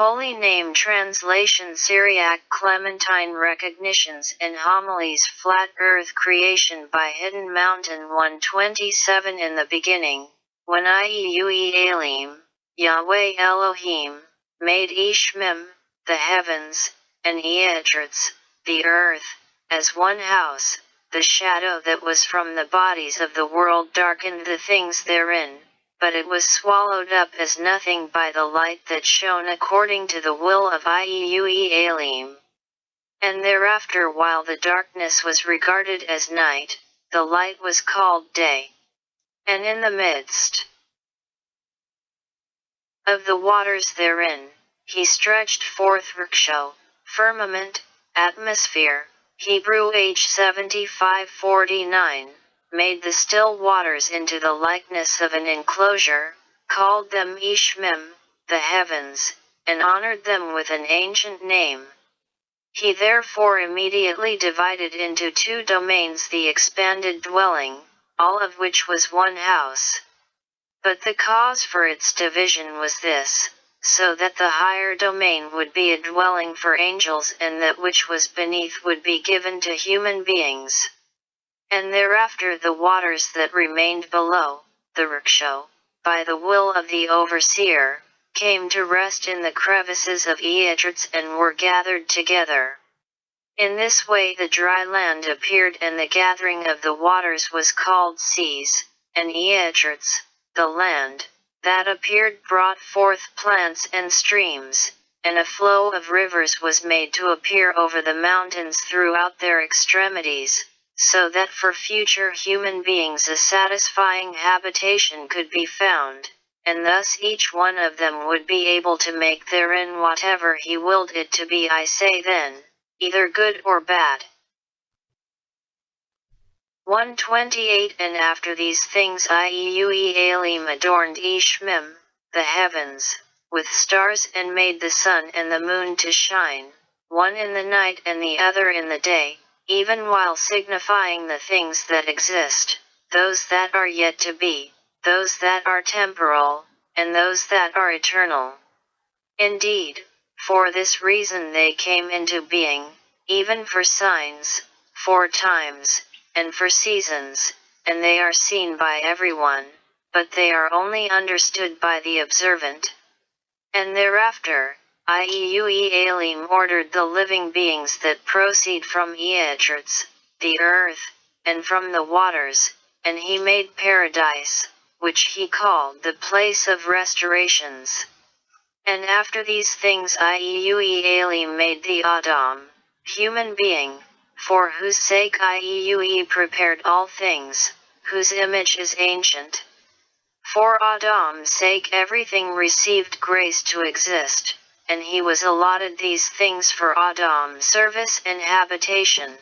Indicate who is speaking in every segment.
Speaker 1: Holy Name Translation Syriac Clementine Recognitions and Homilies Flat Earth Creation by Hidden Mountain 127 In the beginning, when Iue Elim, Yahweh Elohim, made Ishmim, the heavens, and Eatrits, the earth, as one house, the shadow that was from the bodies of the world darkened the things therein but it was swallowed up as nothing by the light that shone according to the will of Iue Elim. And thereafter while the darkness was regarded as night, the light was called day. And in the midst of the waters therein, he stretched forth Riksho, firmament, atmosphere, Hebrew H 7549 made the still waters into the likeness of an enclosure, called them Ishmim, the heavens, and honored them with an ancient name. He therefore immediately divided into two domains the expanded dwelling, all of which was one house. But the cause for its division was this, so that the higher domain would be a dwelling for angels and that which was beneath would be given to human beings. And thereafter the waters that remained below, the riksho, by the will of the overseer, came to rest in the crevices of Eatrits and were gathered together. In this way the dry land appeared and the gathering of the waters was called seas, and Eatrits, the land, that appeared brought forth plants and streams, and a flow of rivers was made to appear over the mountains throughout their extremities, so that for future human beings a satisfying habitation could be found, and thus each one of them would be able to make therein whatever he willed it to be I say then, either good or bad. 128 And after these things Iue Elim adorned Ishmim, the heavens, with stars and made the sun and the moon to shine, one in the night and the other in the day, even while signifying the things that exist, those that are yet to be, those that are temporal, and those that are eternal. Indeed, for this reason they came into being, even for signs, for times, and for seasons, and they are seen by everyone, but they are only understood by the observant. And thereafter, Elim ordered the living beings that proceed from Eatrits, the earth, and from the waters, and he made paradise, which he called the place of restorations. And after these things Elim made the Adam, human being, for whose sake Iue prepared all things, whose image is ancient. For Adam's sake everything received grace to exist and he was allotted these things for Adam's service and habitation.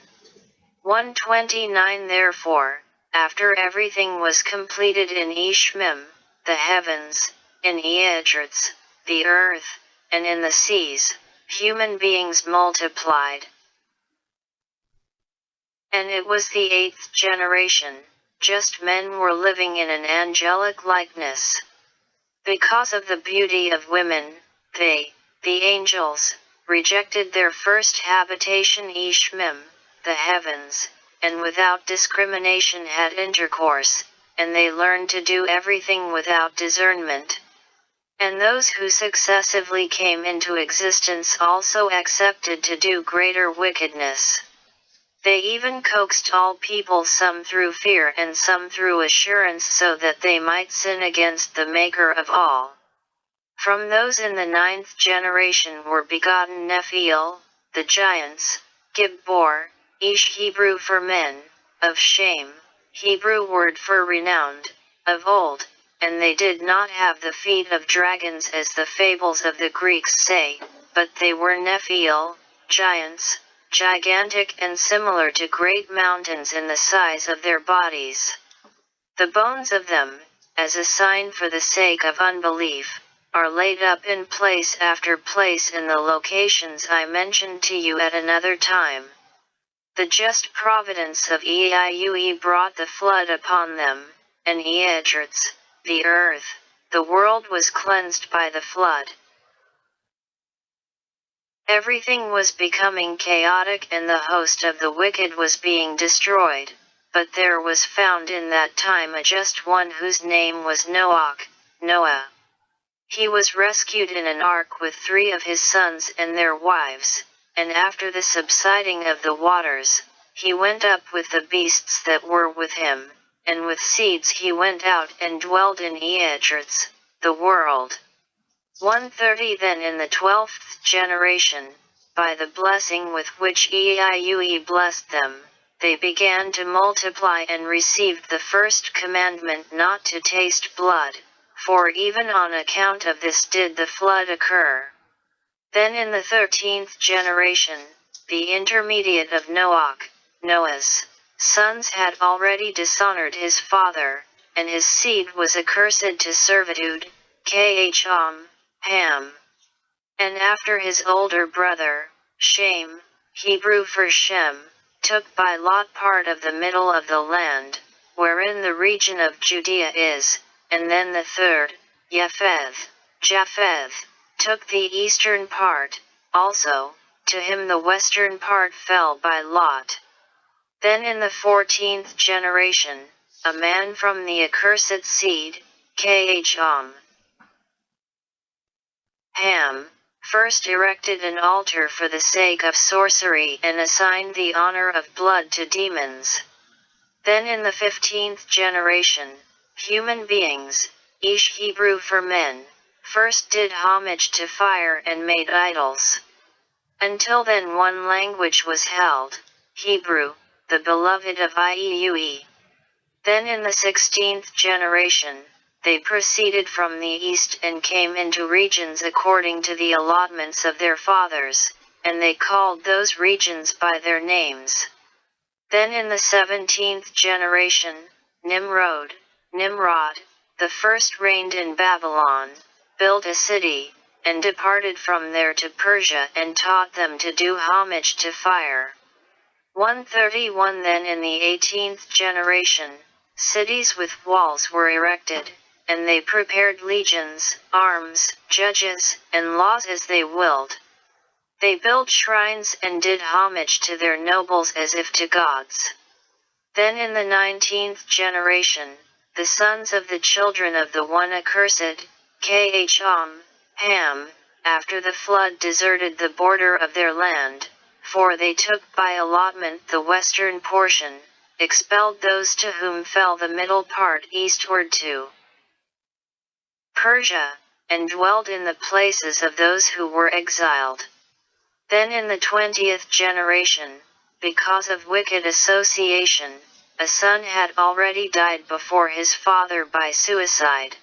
Speaker 1: 129 Therefore, after everything was completed in Ishmim, the heavens, in Eatrits, the earth, and in the seas, human beings multiplied. And it was the eighth generation, just men were living in an angelic likeness. Because of the beauty of women, they, the angels, rejected their first habitation Ishmim, the heavens, and without discrimination had intercourse, and they learned to do everything without discernment. And those who successively came into existence also accepted to do greater wickedness. They even coaxed all people some through fear and some through assurance so that they might sin against the Maker of all. From those in the ninth generation were begotten Nephiel, the giants, Gibbor, Ish Hebrew for men, of shame, Hebrew word for renowned, of old, and they did not have the feet of dragons as the fables of the Greeks say, but they were Nephiel, giants, gigantic and similar to great mountains in the size of their bodies. The bones of them, as a sign for the sake of unbelief, are laid up in place after place in the locations I mentioned to you at another time. The just providence of Eiue brought the flood upon them, and Eatrits, the earth, the world was cleansed by the flood. Everything was becoming chaotic and the host of the wicked was being destroyed, but there was found in that time a just one whose name was Noach, Noah. He was rescued in an ark with three of his sons and their wives, and after the subsiding of the waters, he went up with the beasts that were with him, and with seeds he went out and dwelled in Eechirts, the world. 130 Then in the twelfth generation, by the blessing with which Eiue blessed them, they began to multiply and received the first commandment not to taste blood, for even on account of this did the flood occur. Then in the thirteenth generation, the intermediate of Noach, Noah's sons had already dishonored his father, and his seed was accursed to servitude, Kham, Ham. And after his older brother, Shem, Hebrew for Shem, took by lot part of the middle of the land, wherein the region of Judea is, and then the third, Japheth, Japheth, took the eastern part, also, to him the western part fell by lot. Then in the fourteenth generation, a man from the accursed seed, Kham, Ham, first erected an altar for the sake of sorcery and assigned the honor of blood to demons. Then in the fifteenth generation, human beings, Ish Hebrew for men, first did homage to fire and made idols. Until then one language was held, Hebrew, the beloved of Iue. Then in the sixteenth generation, they proceeded from the east and came into regions according to the allotments of their fathers, and they called those regions by their names. Then in the seventeenth generation, Nimrod, Nimrod, the first reigned in Babylon, built a city, and departed from there to Persia and taught them to do homage to fire. 131 Then in the eighteenth generation, cities with walls were erected, and they prepared legions, arms, judges, and laws as they willed. They built shrines and did homage to their nobles as if to gods. Then in the nineteenth generation, the sons of the children of the one accursed, Kham, Ham, after the flood deserted the border of their land, for they took by allotment the western portion, expelled those to whom fell the middle part eastward to Persia, and dwelled in the places of those who were exiled. Then in the twentieth generation, because of wicked association, a son had already died before his father by suicide.